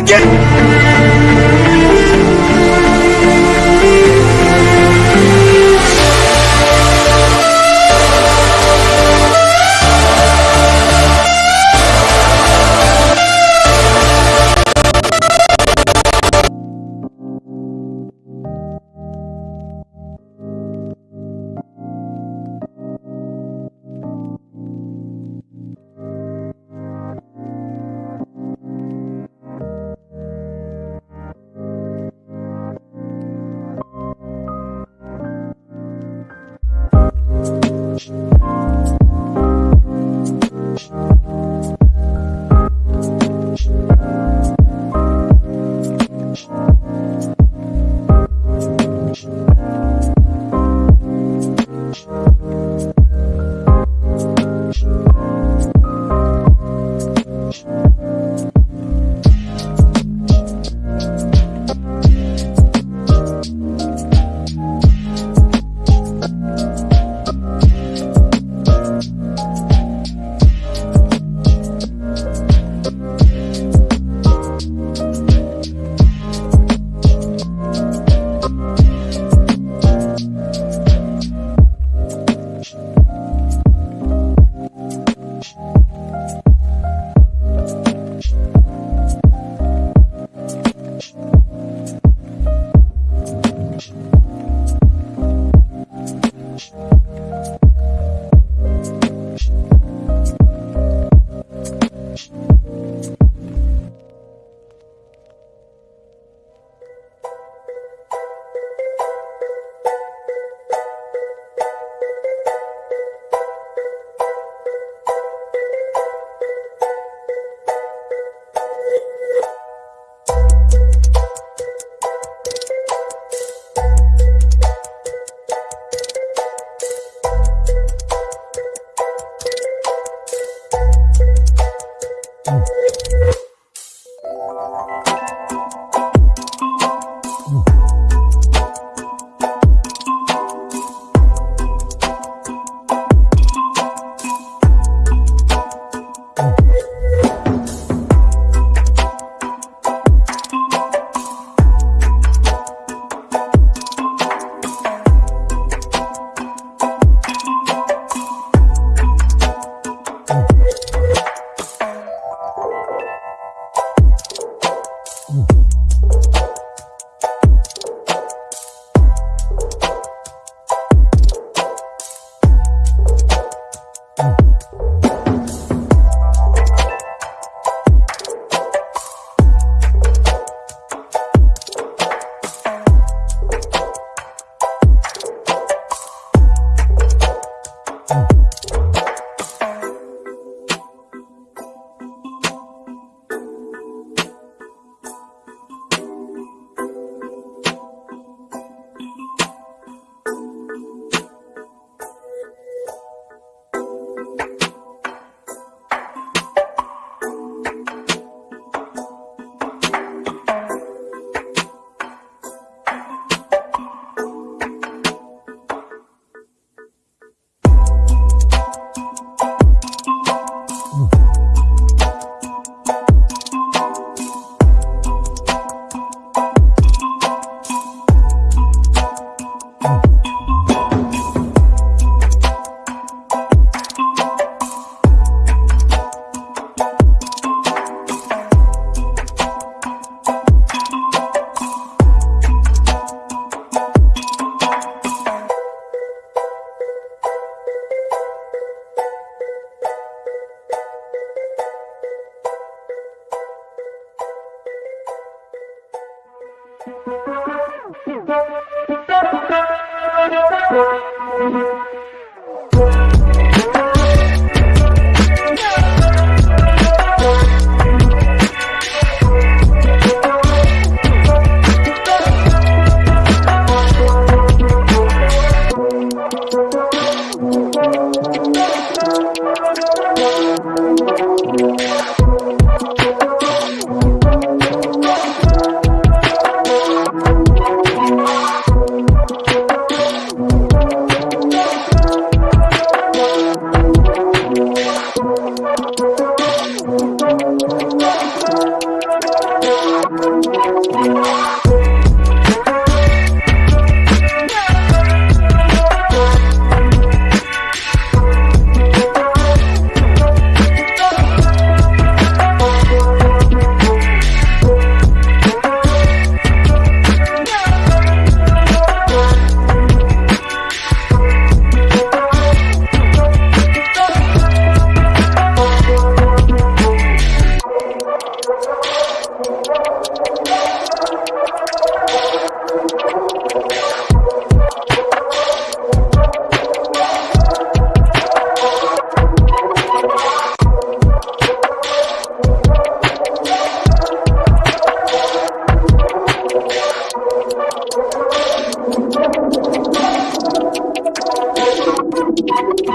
again.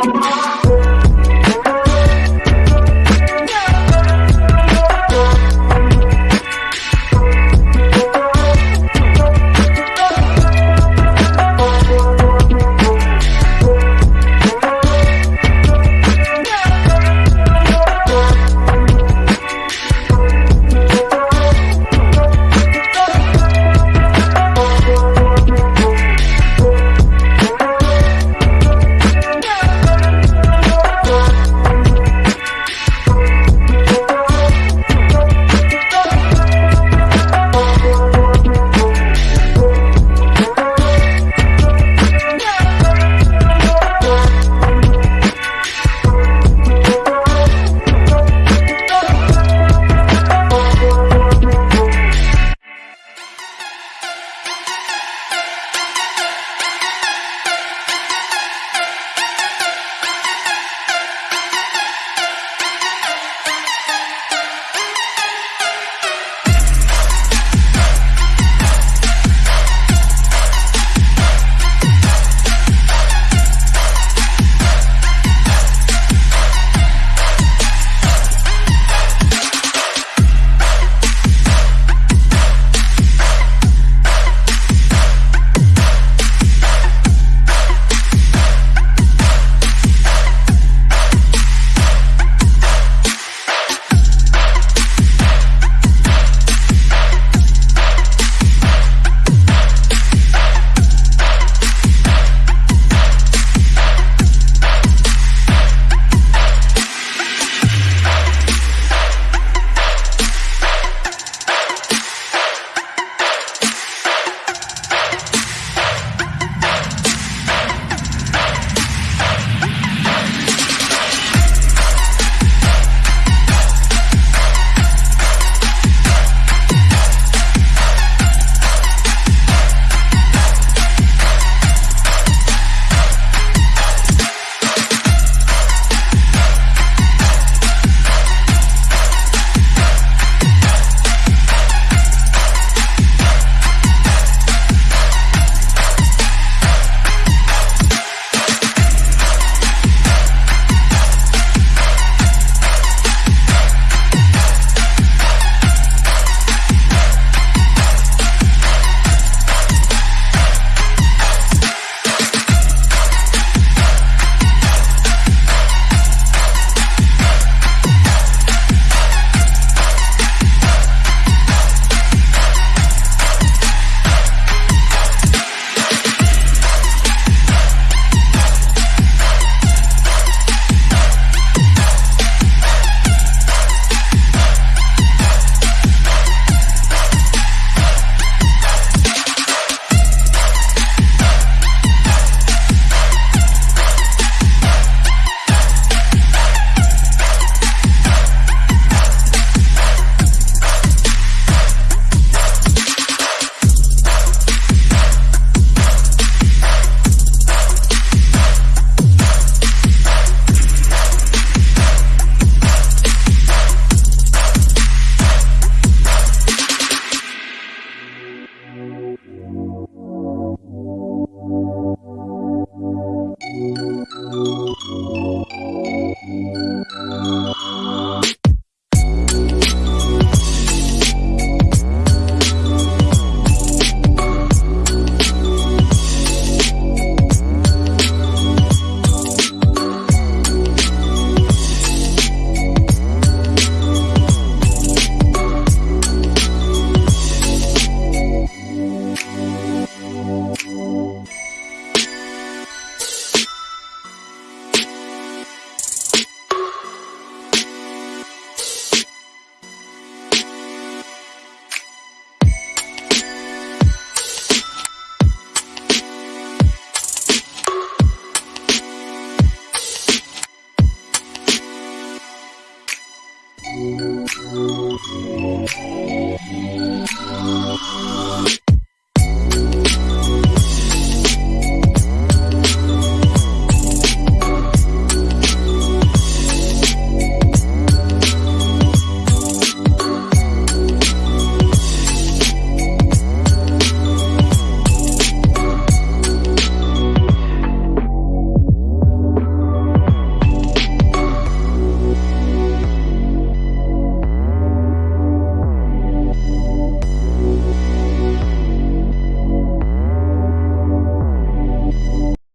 Bye.